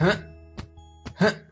Hı? Hı?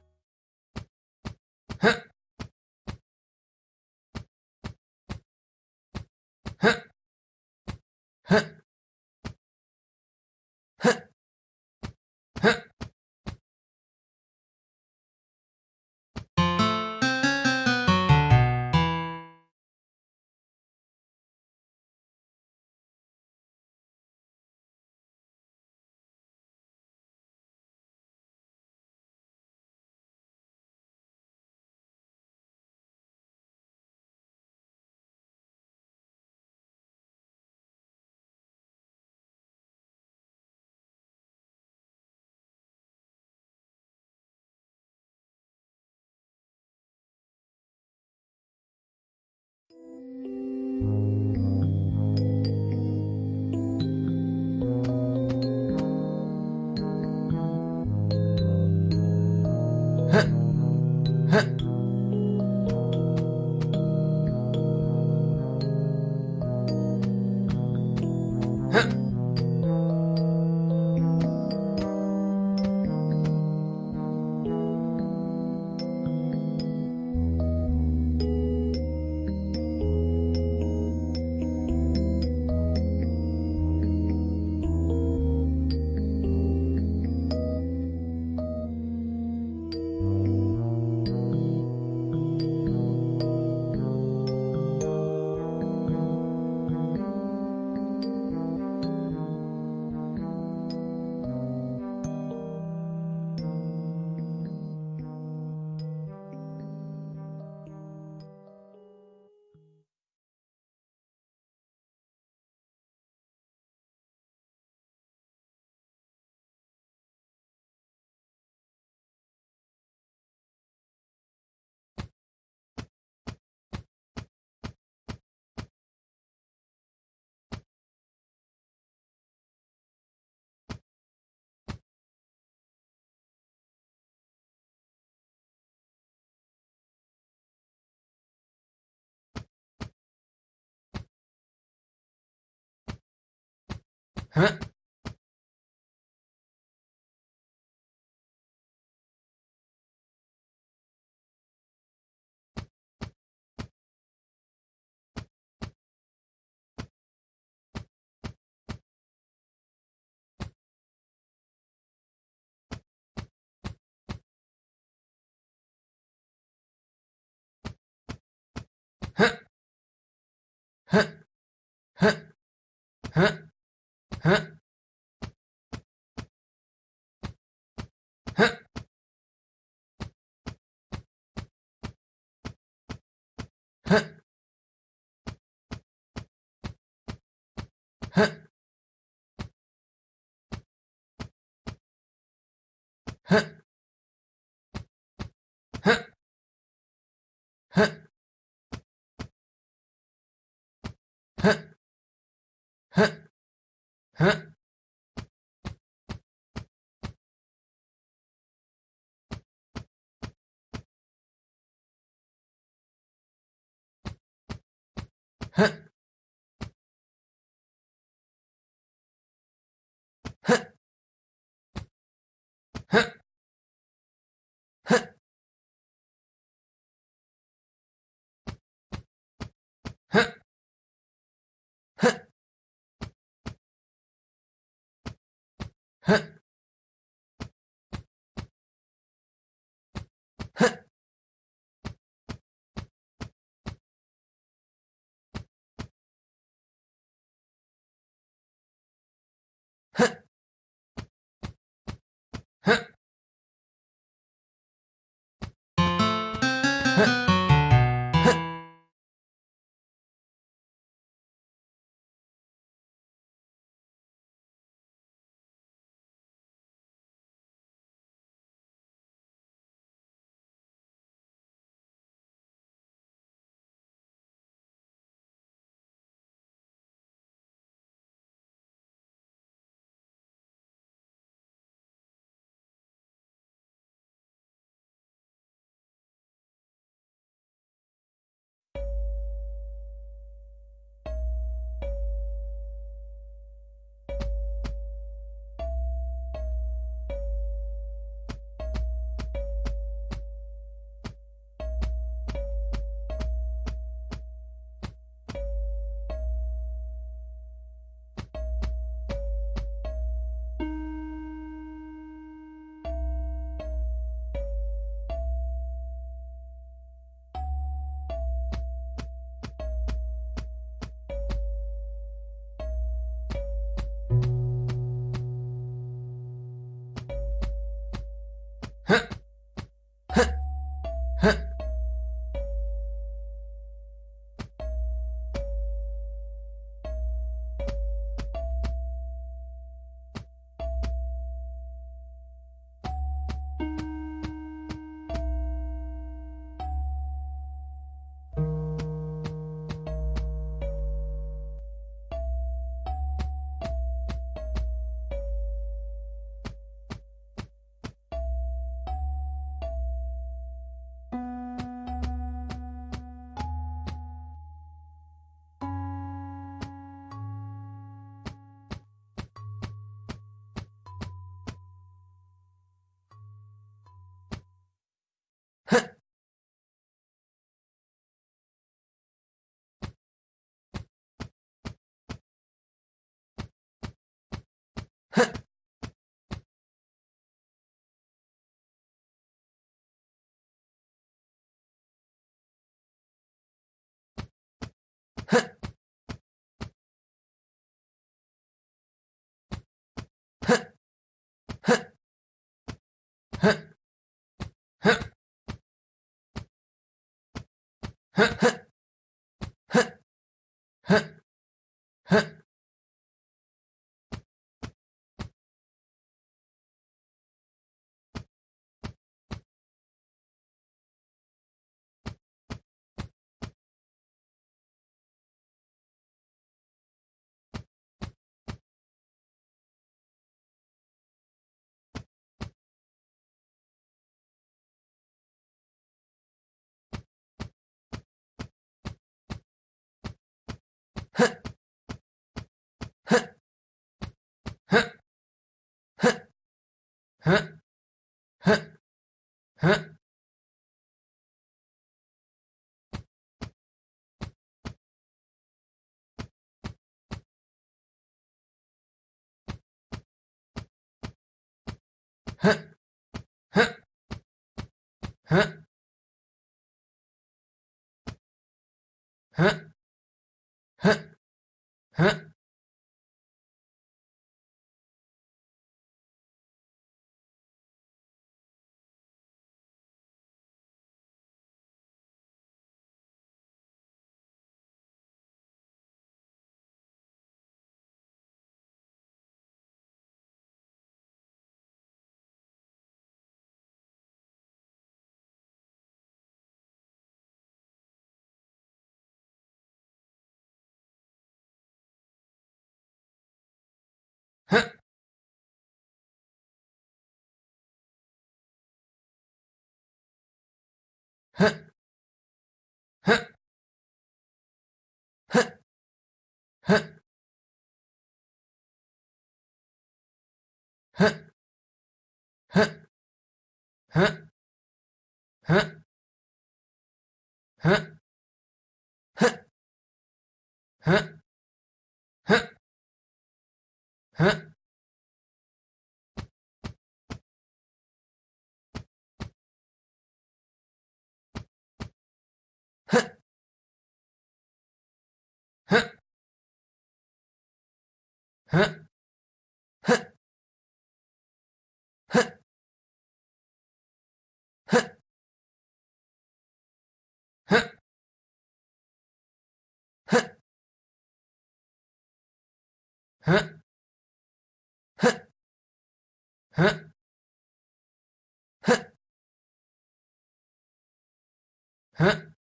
Mm-hmm. え？えっ hein hein hein hein ふっふっ Huh? Huh? ふん。ふん。ふっふっふっふっふっふっふっふっふっふん。ふ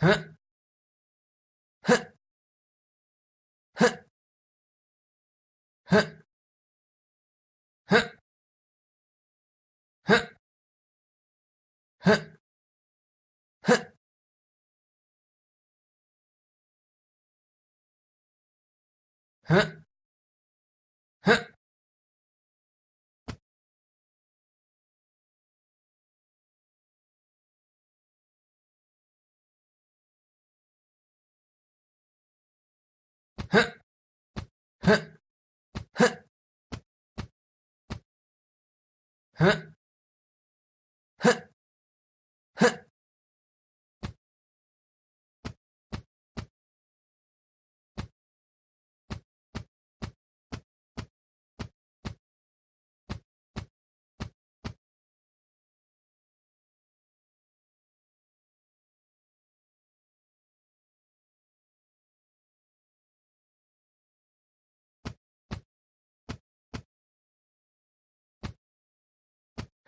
ふん。ふん。ふん。ふん。ふ Huh?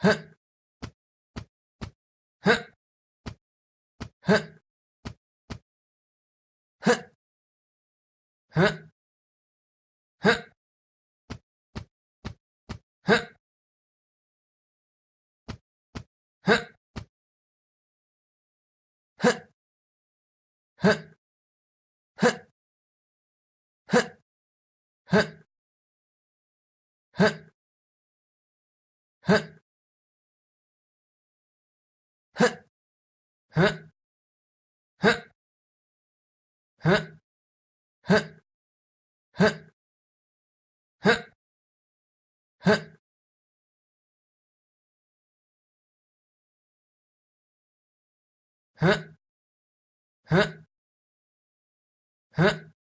huh huh huh huh huh huh huh huh huh huh Huh? Huh? Huh? ふん。ふん。ふん。ふん。ふん。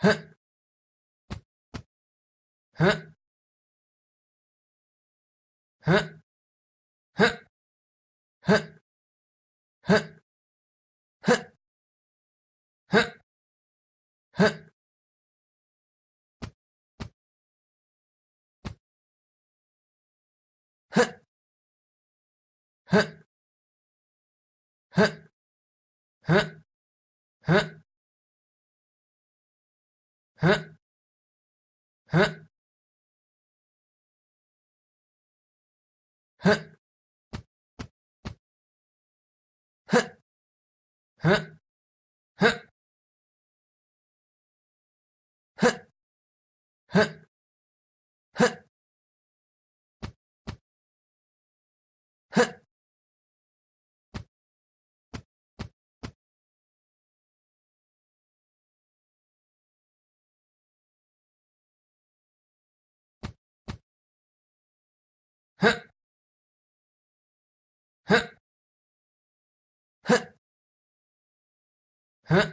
ふんふんふんふんふんふんふん。ふん。ふん。ふ heh